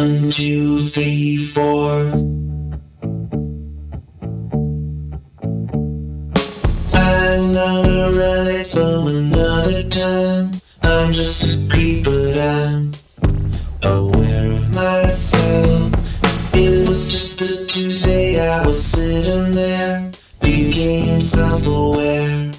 One, two, three, four. I'm not a relic from another time. I'm just a creep, but I'm aware of myself. It was just a Tuesday, I was sitting there, became self-aware.